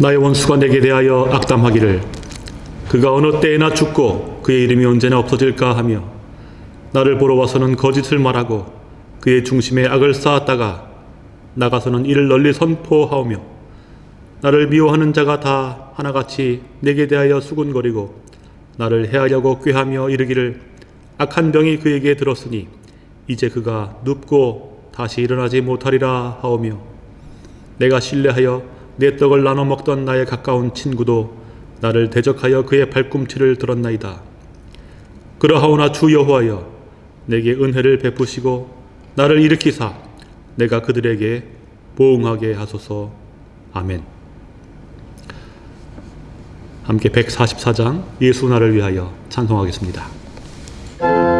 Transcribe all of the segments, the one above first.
나의 원수가 내게 대하여 악담하기를 그가 어느 때에나 죽고 그의 이름이 언제나 없어질까 하며 나를 보러 와서는 거짓을 말하고 그의 중심에 악을 쌓았다가 나가서는 이를 널리 선포하오며 나를 미워하는 자가 다 하나같이 내게 대하여 수군거리고 나를 해하려고 꾀하며 이르기를 악한 병이 그에게 들었으니 이제 그가 눕고 다시 일어나지 못하리라 하오며 내가 신뢰하여 내 떡을 나눠 먹던 나의 가까운 친구도 나를 대적하여 그의 발꿈치를 들었나이다. 그러하오나 주 여호와여 내게 은혜를 베푸시고 나를 일으키사 내가 그들에게 보응하게 하소서. 아멘. 함께 144장 예수 나를 위하여 찬송하겠습니다.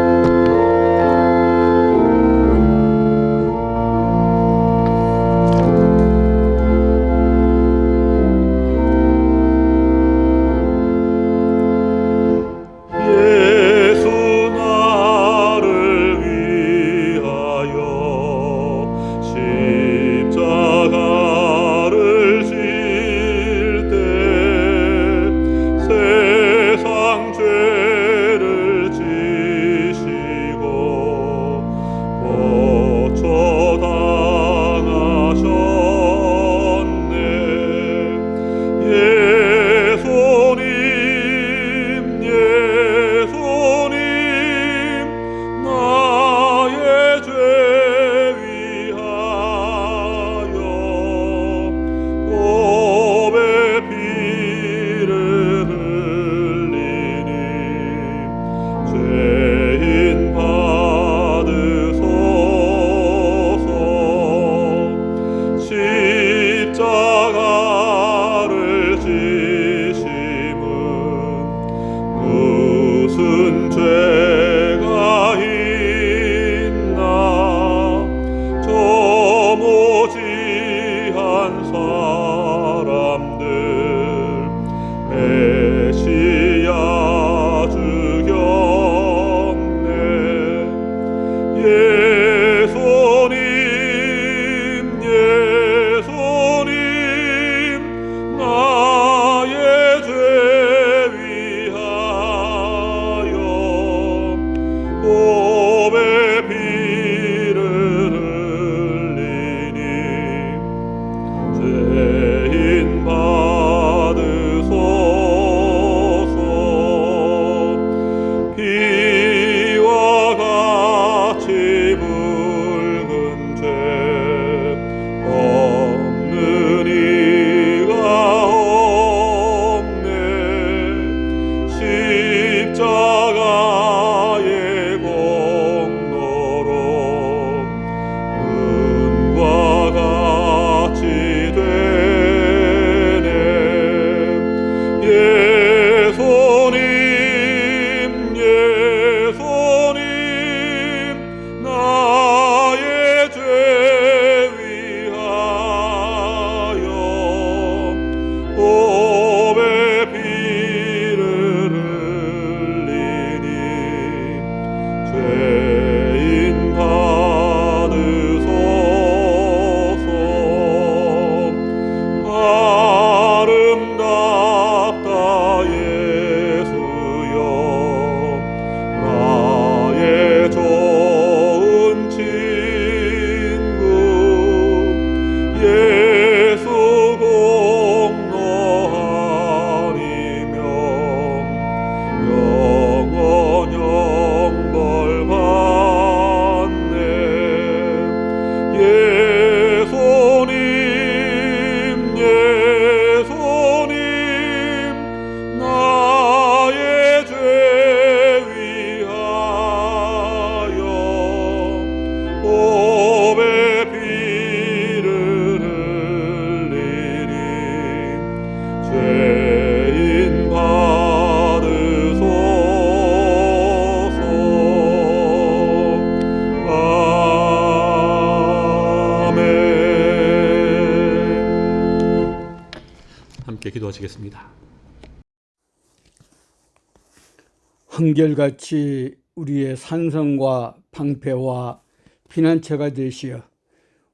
한결같이 우리의 산성과 방패와 피난처가 되시어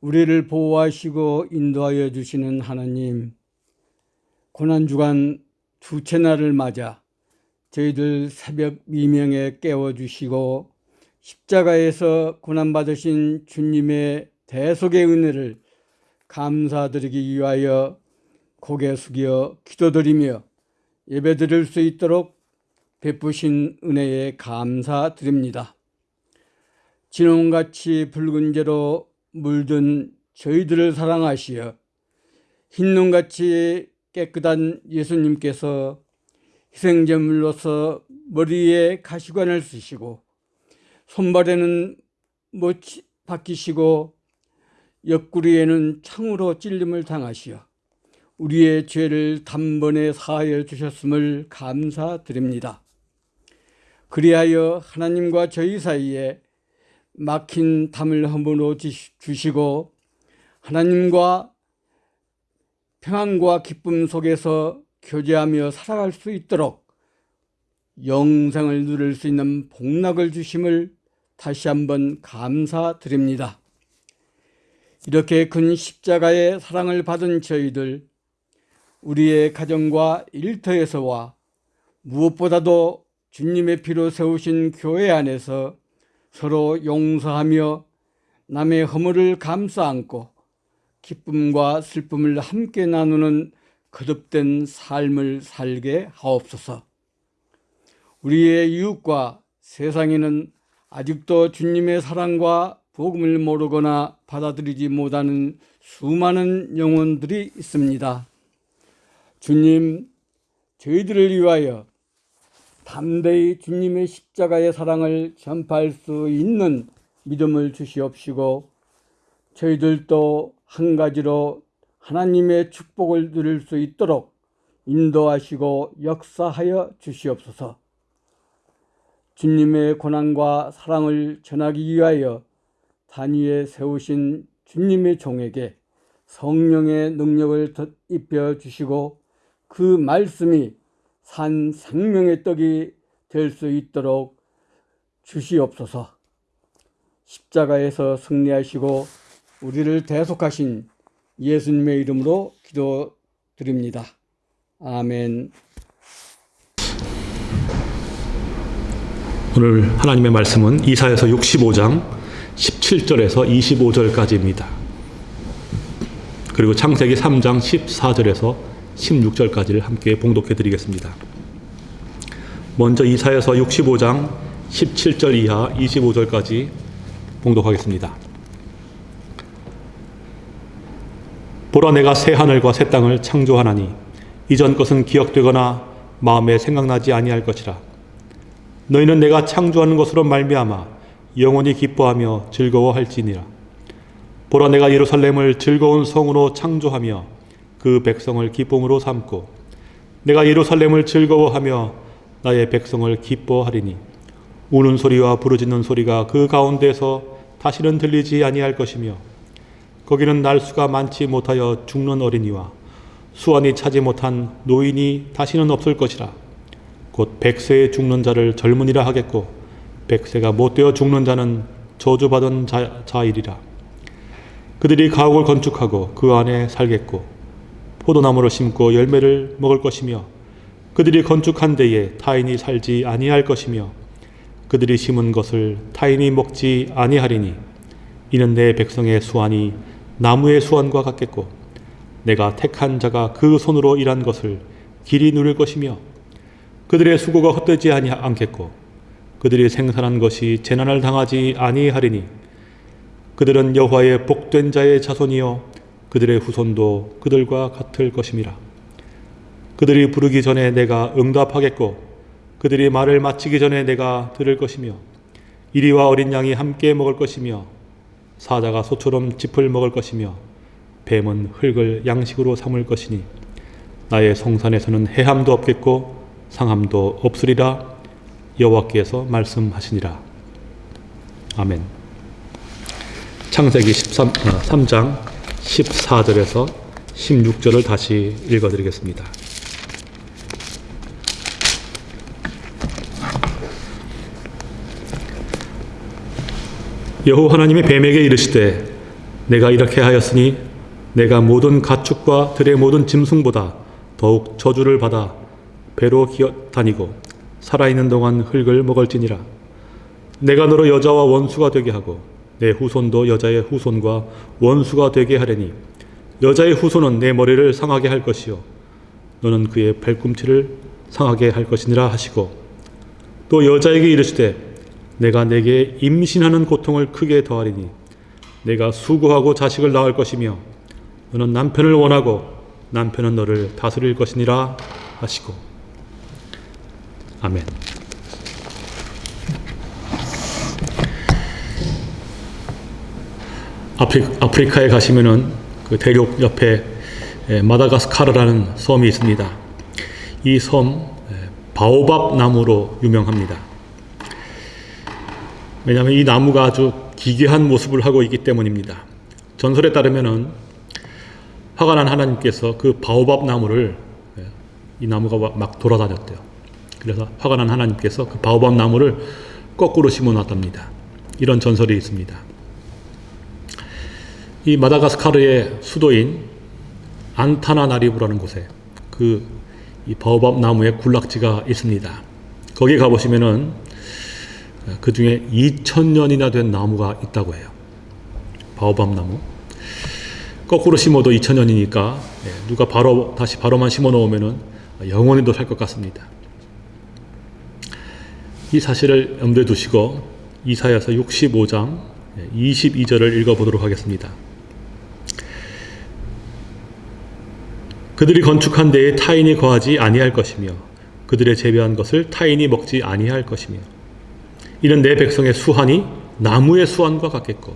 우리를 보호하시고 인도하여 주시는 하나님, 고난주간 두째 날을 맞아 저희들 새벽 미명에 깨워주시고 십자가에서 고난받으신 주님의 대속의 은혜를 감사드리기 위하여 고개 숙여 기도드리며 예배드릴 수 있도록 베푸신 은혜에 감사드립니다. 진홍같이 붉은 죄로 물든 저희들을 사랑하시어 흰눈같이 깨끗한 예수님께서 희생제물로서 머리에 가시관을 쓰시고 손발에는 못이 박히시고 옆구리에는 창으로 찔림을 당하시어 우리의 죄를 단번에 사하여 주셨음을 감사드립니다. 그리하여 하나님과 저희 사이에 막힌 담을 허물어 주시고 하나님과 평안과 기쁨 속에서 교제하며 살아갈 수 있도록 영생을 누릴 수 있는 복락을 주심을 다시 한번 감사드립니다. 이렇게 큰 십자가의 사랑을 받은 저희들, 우리의 가정과 일터에서와 무엇보다도 주님의 피로 세우신 교회 안에서 서로 용서하며 남의 허물을 감싸 안고 기쁨과 슬픔을 함께 나누는 거듭된 삶을 살게 하옵소서. 우리의 이웃과 세상에는 아직도 주님의 사랑과 복음을 모르거나 받아들이지 못하는 수많은 영혼들이 있습니다. 주님, 저희들을 위하여 담대히 주님의 십자가의 사랑을 전파할 수 있는 믿음을 주시옵시고 저희들도 한 가지로 하나님의 축복을 누릴 수 있도록 인도하시고 역사하여 주시옵소서. 주님의 고난과 사랑을 전하기 위하여 단위에 세우신 주님의 종에게 성령의 능력을 입혀 주시고 그 말씀이 산 생명의 떡이 될 수 있도록 주시옵소서. 십자가에서 승리하시고 우리를 대속하신 예수님의 이름으로 기도드립니다. 아멘. 오늘 하나님의 말씀은 이사에서 65장 17절에서 25절까지입니다. 그리고 창세기 3장 14절에서 16절까지를 함께 봉독해 드리겠습니다. 먼저 이사에서 65장 17절 이하 25절까지 봉독하겠습니다. 보라 내가 새 하늘과 새 땅을 창조하나니 이전 것은 기억되거나 마음에 생각나지 아니할 것이라 너희는 내가 창조하는 것으로 말미암아 영원히 기뻐하며 즐거워할지니라 보라 내가 예루살렘을 즐거운 성으로 창조하며 그 백성을 기쁨으로 삼고 내가 예루살렘을 즐거워하며 나의 백성을 기뻐하리니 우는 소리와 부르짖는 소리가 그 가운데서 다시는 들리지 아니할 것이며 거기는 날수가 많지 못하여 죽는 어린이와 수완이 차지 못한 노인이 다시는 없을 것이라. 곧 백세에 죽는 자를 젊은이라 하겠고 백세가 못되어 죽는 자는 저주받은 자, 자이리라. 그들이 가옥을 건축하고 그 안에 살겠고 포도나무를 심고 열매를 먹을 것이며 그들이 건축한 데에 타인이 살지 아니할 것이며 그들이 심은 것을 타인이 먹지 아니하리니 이는 내 백성의 수완이 나무의 수완과 같겠고 내가 택한 자가 그 손으로 일한 것을 길이 누릴 것이며 그들의 수고가 헛되지 않겠고 그들이 생산한 것이 재난을 당하지 아니하리니 그들은 여호와의 복된 자의 자손이요 그들의 후손도 그들과 같을 것임이라 그들이 부르기 전에 내가 응답하겠고 그들이 말을 마치기 전에 내가 들을 것이며 이리와 어린 양이 함께 먹을 것이며 사자가 소처럼 짚을 먹을 것이며 뱀은 흙을 양식으로 삼을 것이니 나의 성산에서는 해함도 없겠고 상함도 없으리라 여호와께서 말씀하시니라. 아멘. 창세기 13, 3장 14절에서 16절을 다시 읽어드리겠습니다. 여호와 하나님이 뱀에게 이르시되 내가 이렇게 하였으니 내가 모든 가축과 들의 모든 짐승보다 더욱 저주를 받아 배로 기어 다니고 살아있는 동안 흙을 먹을지니라. 내가 너로 여자와 원수가 되게 하고 내 후손도 여자의 후손과 원수가 되게 하려니 여자의 후손은 내 머리를 상하게 할 것이요 너는 그의 발꿈치를 상하게 할 것이니라 하시고 또 여자에게 이르시되 내가 내게 임신하는 고통을 크게 더하리니 내가 수고하고 자식을 낳을 것이며 너는 남편을 원하고 남편은 너를 다스릴 것이니라 하시고 아멘. 아프리, 아프리 카에 가시면은 그 대륙 옆에 에, 마다가스카르라는 섬이 있습니다. 이 섬 바오밥 나무로 유명합니다. 왜냐하면 이 나무가 아주 기괴한 모습을 하고 있기 때문입니다. 전설에 따르면은 화가 난 하나님께서 그 바오밥 나무를 예, 이 나무가 막 돌아다녔대요. 그래서 화가 난 하나님께서 그 바오밥 나무를 거꾸로 심어 놨답니다. 이런 전설이 있습니다. 이 마다가스카르의 수도인 안타나나리부라는 곳에 그이 바오밥 나무의 군락지가 있습니다. 거기 가보시면은 그 중에 2000년이나 된 나무가 있다고 해요. 바오밥 나무. 거꾸로 심어도 2000년이니까 누가 바로 다시 바로만 심어 놓으면은 영원히도 살 것 같습니다. 이 사실을 염두에 두시고 이사야서 65장 22절을 읽어보도록 하겠습니다. 그들이 건축한 데에 타인이 거하지 아니할 것이며 그들의 재배한 것을 타인이 먹지 아니할 것이며 이는 내 백성의 수한이 나무의 수한과 같겠고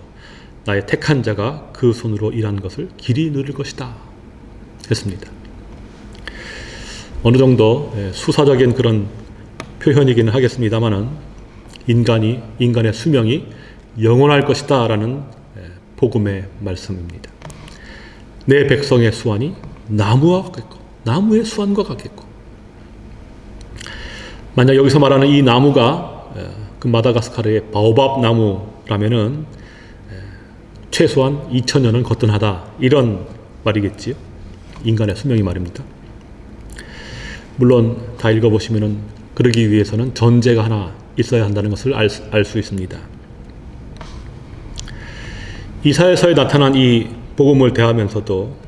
나의 택한 자가 그 손으로 일한 것을 길이 누릴 것이다 했습니다. 어느 정도 수사적인 그런 표현이기는 하겠습니다만은 인간이 인간의 수명이 영원할 것이다 라는 복음의 말씀입니다. 내 백성의 수완이 나무와 같겠고 나무의 수완과 같겠고 만약 여기서 말하는 이 나무가 그 마다가스카르의 바오밥 나무라면은 최소한 2000년은 거뜬하다 이런 말이겠지요. 인간의 수명이 말입니다. 물론 다 읽어보시면은 그러기 위해서는 전제가 하나 있어야 한다는 것을 알수 있습니다. 이사에서에 나타난 이 복음을 대하면서도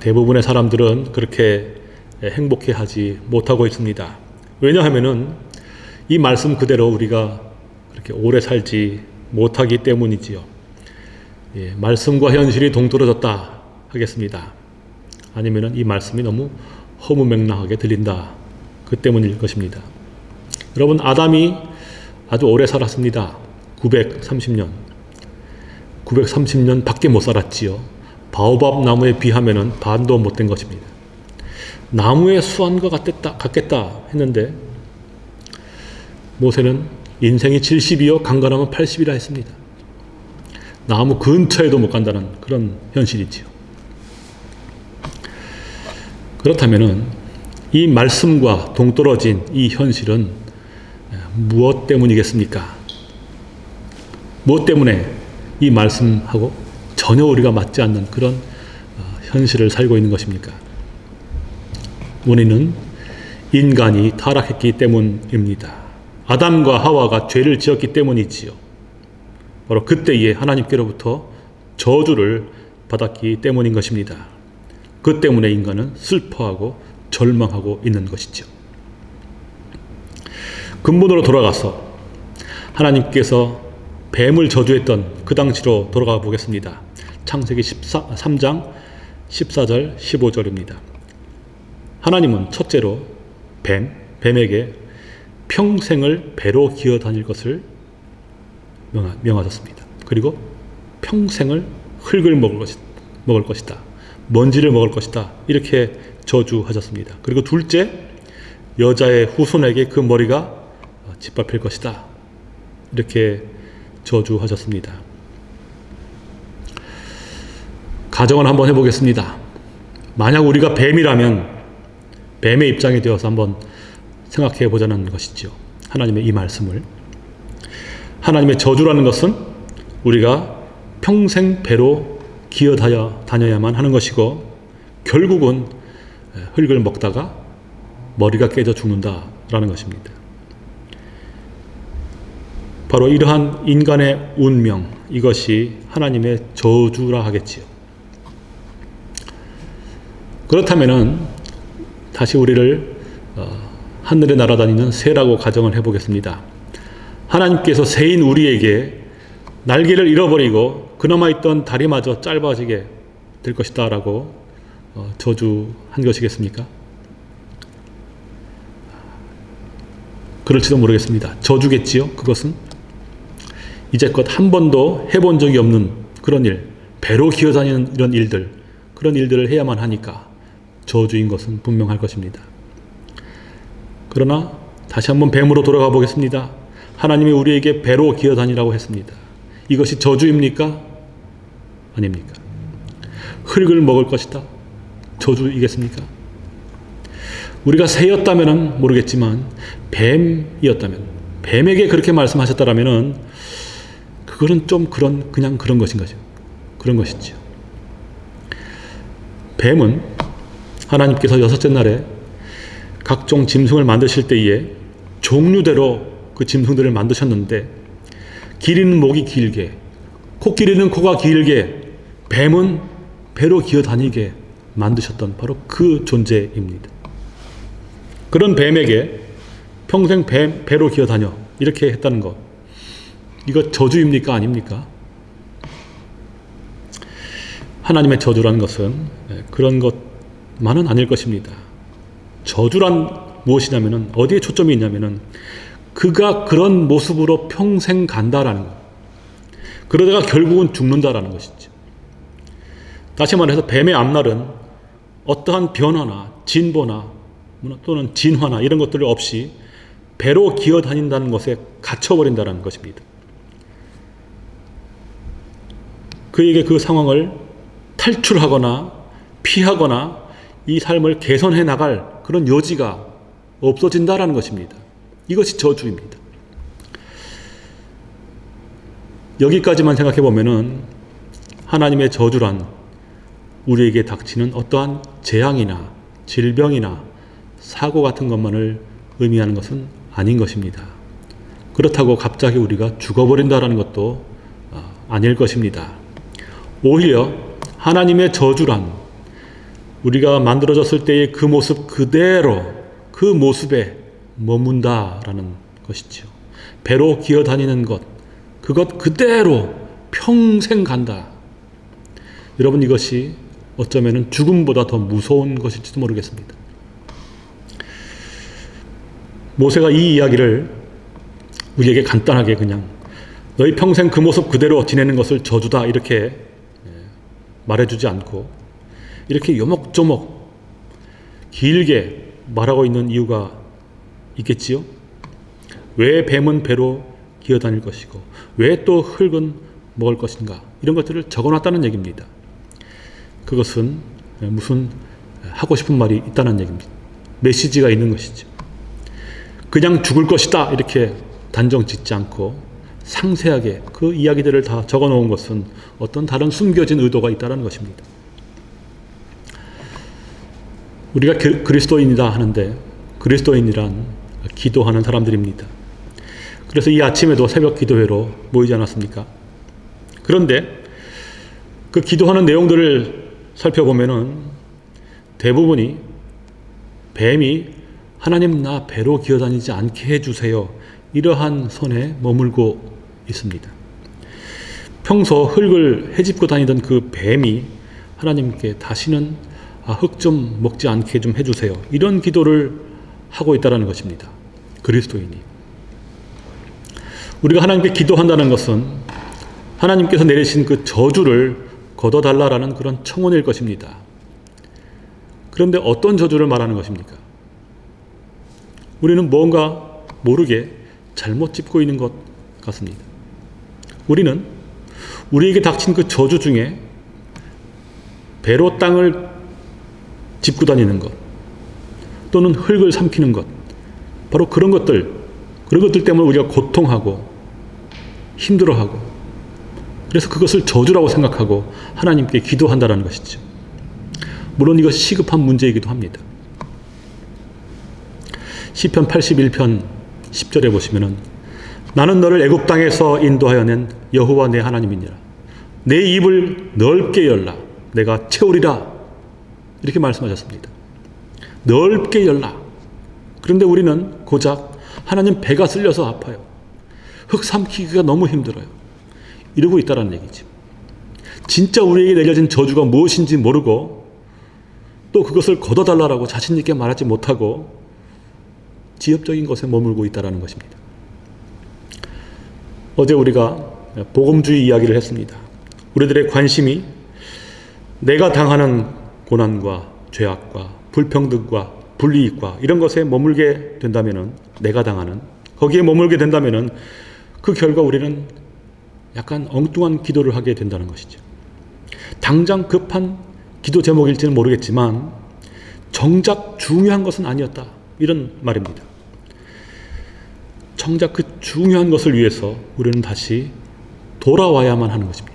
대부분의 사람들은 그렇게 행복해하지 못하고 있습니다. 왜냐하면 은 이 말씀 그대로 우리가 그렇게 오래 살지 못하기 때문이지요. 예, 말씀과 현실이 동떨어졌다 하겠습니다. 아니면은 이 말씀이 너무 허무맹랑하게 들린다. 그 때문일 것입니다. 여러분 아담이 아주 오래 살았습니다. 930년. 930년 밖에 못 살았지요. 바오밥 나무에 비하면 반도 못된 것입니다. 나무의 수완과 같겠다, 같겠다 했는데 모세는 인생이 70이요 강건하면 80이라 했습니다. 나무 근처에도 못 간다는 그런 현실이지요. 그렇다면 이 말씀과 동떨어진 이 현실은 무엇 때문이겠습니까? 무엇 때문에 이 말씀하고 전혀 우리가 맞지 않는 그런 현실을 살고 있는 것입니까? 원인은 인간이 타락했기 때문입니다. 아담과 하와가 죄를 지었기 때문이지요. 바로 그때에 하나님께로부터 저주를 받았기 때문인 것입니다. 그 때문에 인간은 슬퍼하고 절망하고 있는 것이죠. 근본으로 돌아가서 하나님께서 뱀을 저주했던 그 당시로 돌아가 보겠습니다. 창세기 14, 3장 14절 15절입니다. 하나님은 첫째로 뱀, 뱀에게 평생을 배로 기어 다닐 것을 명하 셨습니다. 그리고 평생을 흙을 먹을, 것이, 먹을 것이다. 먼지를 먹을 것이다. 이렇게 저주하셨습니다. 그리고 둘째, 여자의 후손에게 그 머리가 짓밟힐 것이다. 이렇게 저주하셨습니다. 가정을 한번 해보겠습니다. 만약 우리가 뱀이라면 뱀의 입장이 되어서 한번 생각해 보자는 것이죠. 하나님의 이 말씀을. 하나님의 저주라는 것은 우리가 평생 배로 기어 다녀야만 하는 것이고 결국은 흙을 먹다가 머리가 깨져 죽는다라는 것입니다. 바로 이러한 인간의 운명, 이것이 하나님의 저주라 하겠지요. 그렇다면은 다시 우리를 어, 하늘에 날아다니는 새라고 가정을 해보겠습니다. 하나님께서 새인 우리에게 날개를 잃어버리고 그나마 있던 다리마저 짧아지게 될 것이다 라고 어, 저주한 것이겠습니까? 그럴지도 모르겠습니다. 저주겠지요. 그것은 이제껏 한 번도 해본 적이 없는 그런 일, 배로 기어다니는 이런 일들, 그런 일들을 해야만 하니까 저주인 것은 분명할 것입니다. 그러나 다시 한번 뱀으로 돌아가 보겠습니다. 하나님이 우리에게 배로 기어다니라고 했습니다. 이것이 저주입니까? 아닙니까? 흙을 먹을 것이다. 저주이겠습니까? 우리가 새였다면 모르겠지만 뱀이었다면 뱀에게 그렇게 말씀하셨다라면은 그거는 좀 그런 그냥 그런 것인 거죠. 그런 것이죠. 뱀은 하나님께서 여섯째 날에 각종 짐승을 만드실 때에 종류대로 그 짐승들을 만드셨는데 길이는 목이 길게 코끼리는 코가 길게 뱀은 배로 기어다니게 만드셨던 바로 그 존재입니다. 그런 뱀에게 평생 뱀, 배로 기어다녀 이렇게 했다는 것 이거 저주입니까 아닙니까? 하나님의 저주라는 것은 예, 그런 것 만은 아닐 것입니다. 저주란 무엇이냐면은 어디에 초점이 있냐면은 그가 그런 모습으로 평생 간다라는 것. 그러다가 결국은 죽는다라는 것이죠. 다시 말해서 뱀의 앞날은 어떠한 변화나 진보나 또는 진화나 이런 것들 없이 배로 기어 다닌다는 것에 갇혀버린다는 것입니다. 그에게 그 상황을 탈출하거나 피하거나 이 삶을 개선해 나갈 그런 여지가 없어진다라는 것입니다. 이것이 저주입니다. 여기까지만 생각해 보면은 하나님의 저주란 우리에게 닥치는 어떠한 재앙이나 질병이나 사고 같은 것만을 의미하는 것은 아닌 것입니다. 그렇다고 갑자기 우리가 죽어버린다라는 것도 어, 아닐 것입니다. 오히려 하나님의 저주란 우리가 만들어졌을 때의 그 모습 그대로 그 모습에 머문다라는 것이죠. 배로 기어다니는 것, 그것 그대로 평생 간다. 여러분 이것이 어쩌면 죽음보다 더 무서운 것일지도 모르겠습니다. 모세가 이 이야기를 우리에게 간단하게 그냥 너희 평생 그 모습 그대로 지내는 것을 저주다 이렇게 말해주지 않고 이렇게 요목조목 길게 말하고 있는 이유가 있겠지요? 왜 뱀은 배로 기어다닐 것이고 왜 또 흙은 먹을 것인가 이런 것들을 적어놨다는 얘기입니다. 그것은 무슨 하고 싶은 말이 있다는 얘기입니다. 메시지가 있는 것이죠. 그냥 죽을 것이다 이렇게 단정 짓지 않고 상세하게 그 이야기들을 다 적어 놓은 것은 어떤 다른 숨겨진 의도가 있다는 것입니다. 우리가 그리스도인이다 하는데 그리스도인이란 기도하는 사람들입니다. 그래서 이 아침에도 새벽 기도회로 모이지 않았습니까? 그런데 그 기도하는 내용들을 살펴보면 은 대부분이 뱀이 하나님 나 배로 기어다니지 않게 해주세요. 이러한 선에 머물고 있습니다. 평소 흙을 헤집고 다니던 그 뱀이 하나님께 다시는 아, 흙 좀 먹지 않게 좀 해주세요. 이런 기도를 하고 있다는 것입니다. 그리스도인이. 우리가 하나님께 기도한다는 것은 하나님께서 내리신 그 저주를 걷어달라라는 그런 청원일 것입니다. 그런데 어떤 저주를 말하는 것입니까? 우리는 뭔가 모르게 잘못 짚고 있는 것 같습니다. 우리는 우리에게 닥친 그 저주 중에 배로 땅을 짚고 다니는 것 또는 흙을 삼키는 것 바로 그런 것들 그런 것들 때문에 우리가 고통하고 힘들어하고 그래서 그것을 저주라고 생각하고 하나님께 기도한다는 것이죠. 물론 이것이 시급한 문제이기도 합니다. 시편 81편 10절에 보시면은 나는 너를 애굽 땅에서 인도하여 낸 여호와 내 하나님이니라. 내 입을 넓게 열라. 내가 채우리라. 이렇게 말씀하셨습니다. 넓게 열라. 그런데 우리는 고작 하나님 배가 쓸려서 아파요. 흙 삼키기가 너무 힘들어요. 이러고 있다는 얘기지. 진짜 우리에게 내려진 저주가 무엇인지 모르고 또 그것을 걷어달라고 자신 있게 말하지 못하고 지엽적인 것에 머물고 있다는 것입니다. 어제 우리가 복음주의 이야기를 했습니다. 우리들의 관심이 내가 당하는 고난과 죄악과 불평등과 불이익과 이런 것에 머물게 된다면은 내가 당하는 거기에 머물게 된다면은 그 결과 우리는 약간 엉뚱한 기도를 하게 된다는 것이죠. 당장 급한 기도 제목일지는 모르겠지만 정작 중요한 것은 아니었다. 이런 말입니다. 정작 그 중요한 것을 위해서 우리는 다시 돌아와야만 하는 것입니다.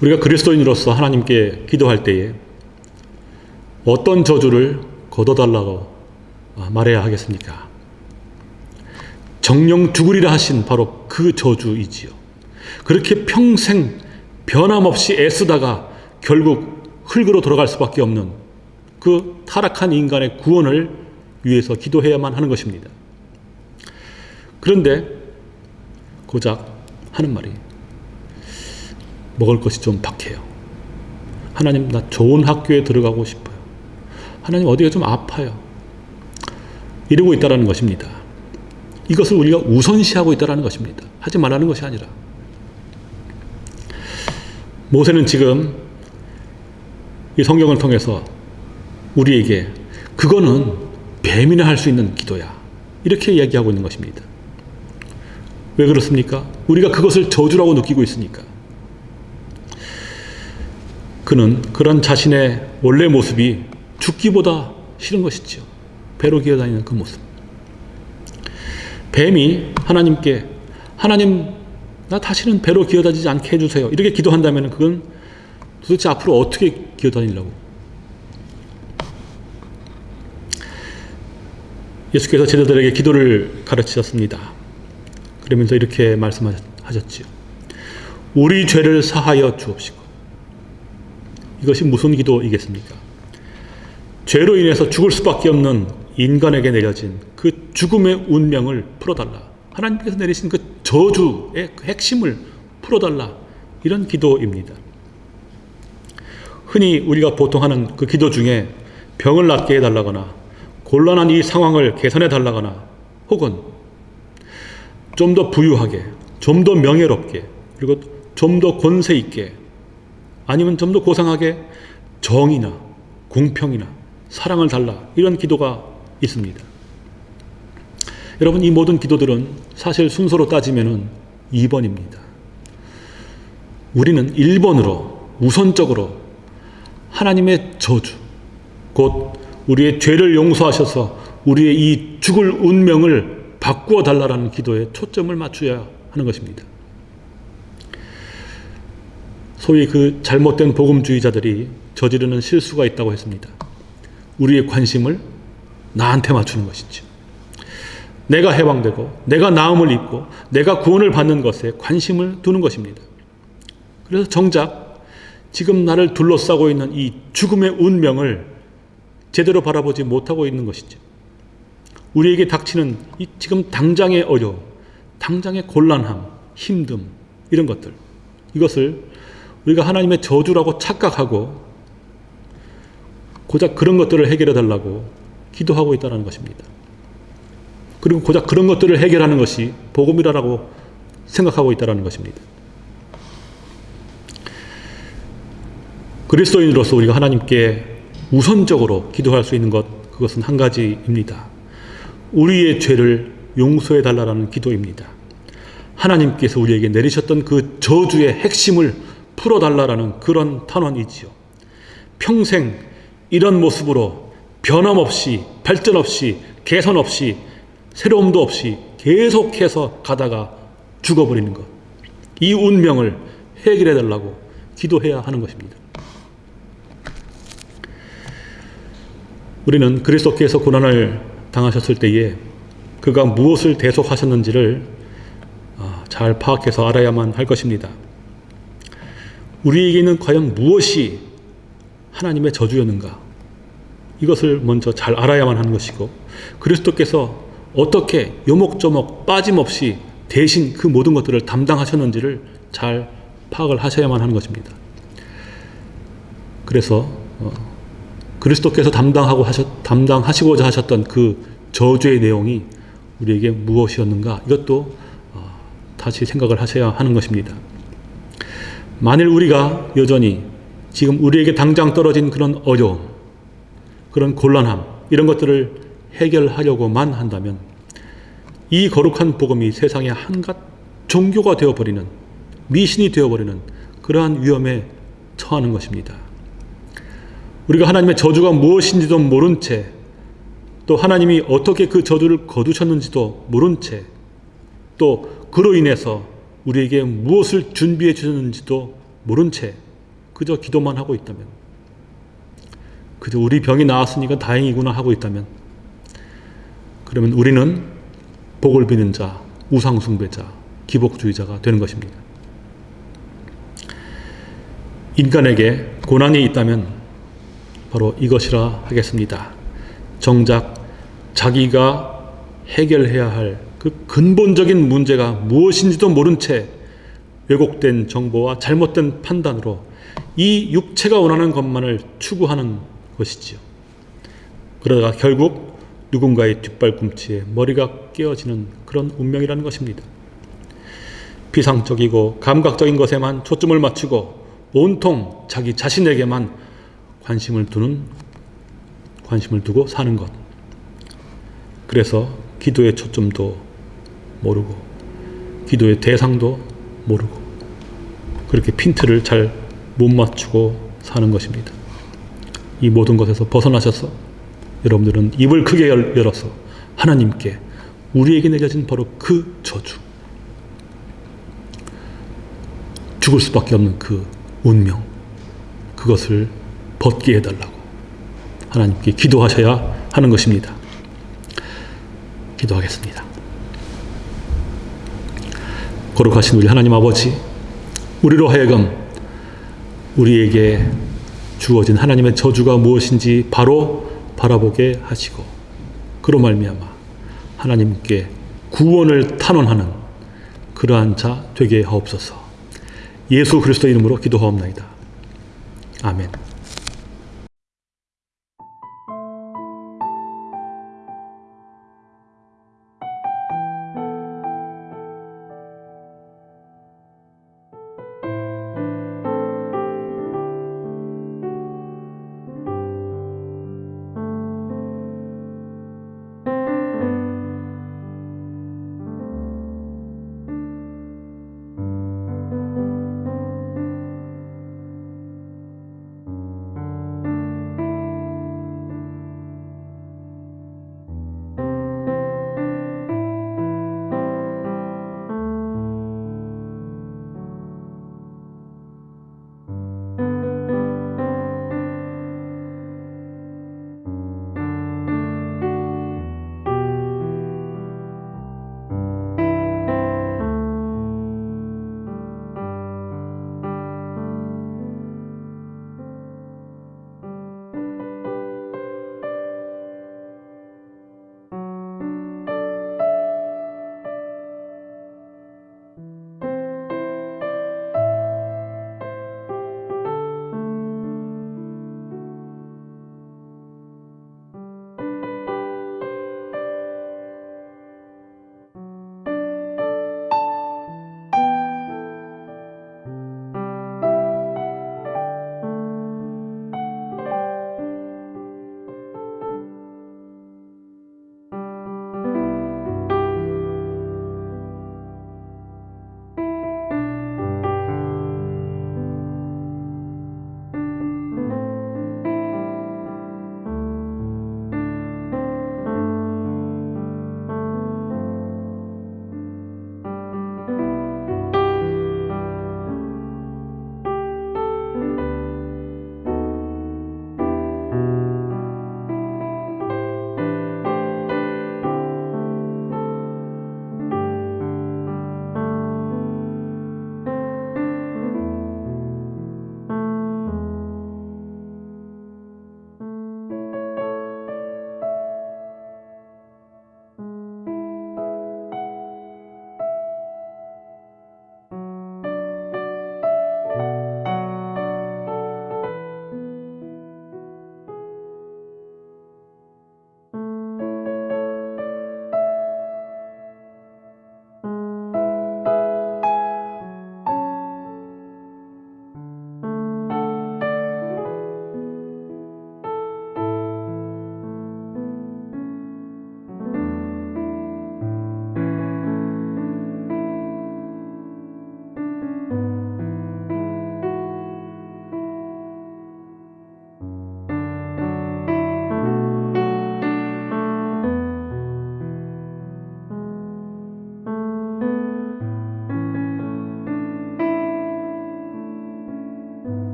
우리가 그리스도인으로서 하나님께 기도할 때에 어떤 저주를 걷어달라고 말해야 하겠습니까? 정령 죽으리라 하신 바로 그 저주이지요. 그렇게 평생 변함없이 애쓰다가 결국 흙으로 돌아갈 수밖에 없는 그 타락한 인간의 구원을 위해서 기도해야만 하는 것입니다. 그런데 고작 하는 말이 먹을 것이 좀 박해요. 하나님 나 좋은 학교에 들어가고 싶어요. 하나님 어디가 좀 아파요. 이러고 있다라는 것입니다. 이것을 우리가 우선시하고 있다라는 것입니다. 하지 말라는 것이 아니라 모세는 지금 이 성경을 통해서 우리에게 그거는 뱀이나 할 수 있는 기도야. 이렇게 이야기하고 있는 것입니다. 왜 그렇습니까? 우리가 그것을 저주라고 느끼고 있으니까. 그는 그런 자신의 원래 모습이 죽기보다 싫은 것이죠. 배로 기어다니는 그 모습. 뱀이 하나님께 하나님 나 다시는 배로 기어다니지 않게 해주세요. 이렇게 기도한다면 그건 도대체 앞으로 어떻게 기어다니려고? 예수께서 제자들에게 기도를 가르치셨습니다. 그러면서 이렇게 말씀하셨지요. 우리 죄를 사하여 주옵시고. 이것이 무슨 기도이겠습니까? 죄로 인해서 죽을 수밖에 없는 인간에게 내려진 그 죽음의 운명을 풀어달라. 하나님께서 내리신 그 저주의 그 핵심을 풀어달라. 이런 기도입니다. 흔히 우리가 보통 하는 그 기도 중에 병을 낫게 해달라거나 곤란한 이 상황을 개선해 달라거나 혹은 좀 더 부유하게, 좀 더 명예롭게, 그리고 좀 더 권세 있게, 아니면 좀 더 고상하게 정의나 공평이나 사랑을 달라 이런 기도가 있습니다. 여러분 이 모든 기도들은 사실 순서로 따지면은 2번입니다. 우리는 1번으로 우선적으로 하나님의 저주 곧 우리의 죄를 용서하셔서 우리의 이 죽을 운명을 바꾸어 달라라는 기도에 초점을 맞춰야 하는 것입니다. 소위 그 잘못된 복음주의자들이 저지르는 실수가 있다고 했습니다. 우리의 관심을 나한테 맞추는 것이죠. 내가 해방되고 내가 나음을 입고 내가 구원을 받는 것에 관심을 두는 것입니다. 그래서 정작 지금 나를 둘러싸고 있는 이 죽음의 운명을 제대로 바라보지 못하고 있는 것이죠. 우리에게 닥치는 이 지금 당장의 어려움, 당장의 곤란함, 힘듦 이런 것들 이것을 우리가 하나님의 저주라고 착각하고 고작 그런 것들을 해결해 달라고 기도하고 있다는 것입니다. 그리고 고작 그런 것들을 해결하는 것이 복음이라고 생각하고 있다는 것입니다. 그리스도인으로서 우리가 하나님께 우선적으로 기도할 수 있는 것 그것은 한 가지입니다. 우리의 죄를 용서해 달라는 기도입니다. 하나님께서 우리에게 내리셨던 그 저주의 핵심을 풀어달라라는 그런 탄원이지요. 평생 이런 모습으로 변함없이 발전 없이 개선 없이 새로움도 없이 계속해서 가다가 죽어버리는 것. 이 운명을 해결해 달라고 기도해야 하는 것입니다. 우리는 그리스도께서 고난을 당하셨을 때에 그가 무엇을 대속하셨는지를 아, 잘 파악해서 알아야만 할 것입니다. 우리에게는 과연 무엇이 하나님의 저주였는가? 이것을 먼저 잘 알아야만 하는 것이고 그리스도께서 어떻게 요목조목 빠짐없이 대신 그 모든 것들을 담당하셨는지를 잘 파악을 하셔야만 하는 것입니다. 그래서 어, 그리스도께서 담당하고 하셨, 담당하시고자 하셨던 그 저주의 내용이 우리에게 무엇이었는가 이것도 어, 다시 생각을 하셔야 하는 것입니다. 만일 우리가 여전히 지금 우리에게 당장 떨어진 그런 어려움, 그런 곤란함 이런 것들을 해결하려고만 한다면 이 거룩한 복음이 세상의 한갓 종교가 되어버리는 미신이 되어버리는 그러한 위험에 처하는 것입니다. 우리가 하나님의 저주가 무엇인지도 모른 채 또 하나님이 어떻게 그 저주를 거두셨는지도 모른 채 또 그로 인해서 우리에게 무엇을 준비해 주셨는지도 모른 채 그저 기도만 하고 있다면 그저 우리 병이 나았으니까 다행이구나 하고 있다면 그러면 우리는 복을 비는 자, 우상숭배자, 기복주의자가 되는 것입니다. 인간에게 고난이 있다면 바로 이것이라 하겠습니다. 정작 자기가 해결해야 할 그 근본적인 문제가 무엇인지도 모른 채 왜곡된 정보와 잘못된 판단으로 이 육체가 원하는 것만을 추구하는 것이지요. 그러다가 결국 누군가의 뒷발꿈치에 머리가 깨어지는 그런 운명이라는 것입니다. 비상적이고 감각적인 것에만 초점을 맞추고 온통 자기 자신에게만 관심을 두는 관심을 두고 사는 것. 그래서 기도의 초점도 모르고 기도의 대상도 모르고 그렇게 핀트를 잘 못 맞추고 사는 것입니다. 이 모든 것에서 벗어나셔서 여러분들은 입을 크게 열- 열어서 하나님께 우리에게 내려진 바로 그 저주 죽을 수밖에 없는 그 운명 그것을 벗게 해달라고 하나님께 기도하셔야 하는 것입니다. 기도하겠습니다. 거룩하신 우리 하나님 아버지, 우리로 하여금 우리에게 주어진 하나님의 저주가 무엇인지 바로 바라보게 하시고 그로 말미암아 하나님께 구원을 탄원하는 그러한 자 되게 하옵소서. 예수 그리스도 이름으로 기도하옵나이다. 아멘.